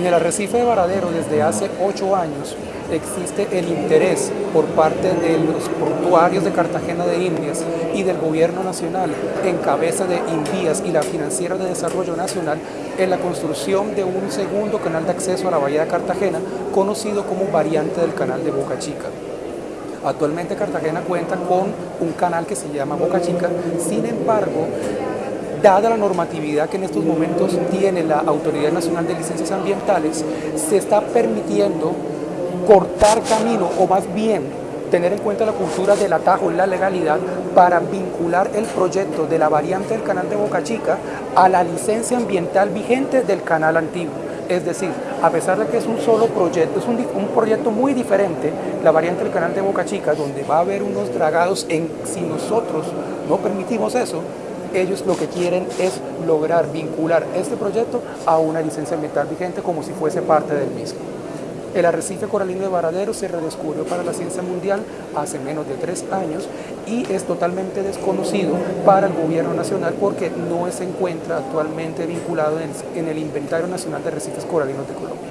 En el arrecife de Varadero desde hace ocho años existe el interés por parte de los portuarios de Cartagena de Indias y del gobierno nacional en cabeza de Invías y la Financiera de Desarrollo Nacional en la construcción de un segundo canal de acceso a la bahía de Cartagena conocido como variante del canal de Boca Chica. Actualmente Cartagena cuenta con un canal que se llama Boca Chica, sin embargo, dada la normatividad que en estos momentos tiene la Autoridad Nacional de Licencias Ambientales, se está permitiendo cortar camino o más bien tener en cuenta la cultura del atajo y la legalidad para vincular el proyecto de la variante del canal de Boca Chica a la licencia ambiental vigente del canal antiguo. Es decir, a pesar de que es un solo proyecto, es un, proyecto muy diferente, la variante del canal de Boca Chica, donde va a haber unos dragados en, si nosotros no permitimos eso, ellos lo que quieren es lograr vincular este proyecto a una licencia ambiental vigente como si fuese parte del mismo. El arrecife coralino de Varadero se redescubrió para la ciencia mundial hace menos de tres años y es totalmente desconocido para el gobierno nacional porque no se encuentra actualmente vinculado en el Inventario Nacional de Arrecifes Coralinos de Colombia.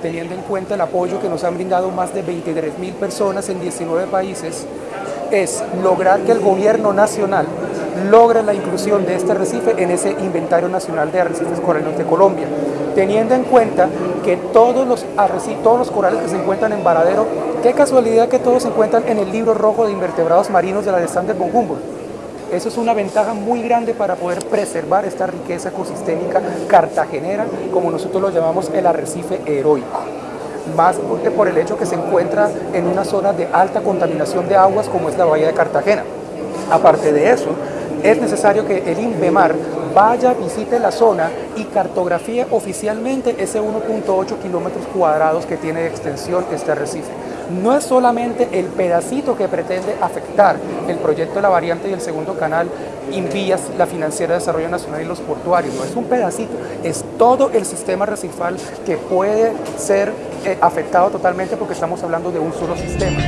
Teniendo en cuenta el apoyo que nos han brindado más de 23 mil personas en 19 países, es lograr que el gobierno nacional logre la inclusión de este arrecife en ese Inventario Nacional de Arrecifes Coralinos de Colombia teniendo en cuenta que todos los, todos los corales que se encuentran en Varadero, qué casualidad que todos se encuentran en el libro rojo de invertebrados marinos de la Alexander von Humboldt. Eso es una ventaja muy grande para poder preservar esta riqueza ecosistémica cartagenera, como nosotros lo llamamos el arrecife heroico. Más por el hecho que se encuentra en una zona de alta contaminación de aguas como es la bahía de Cartagena. Aparte de eso, es necesario que el INVEMAR vaya, visite la zona y cartografíe oficialmente ese 1.8 kilómetros cuadrados que tiene de extensión este arrecife. No es solamente el pedacito que pretende afectar el proyecto de la variante y el segundo canal Invías, la Financiera de Desarrollo Nacional y los portuarios, no es un pedacito, es todo el sistema recifal que puede ser eh, afectado totalmente porque estamos hablando de un solo sistema.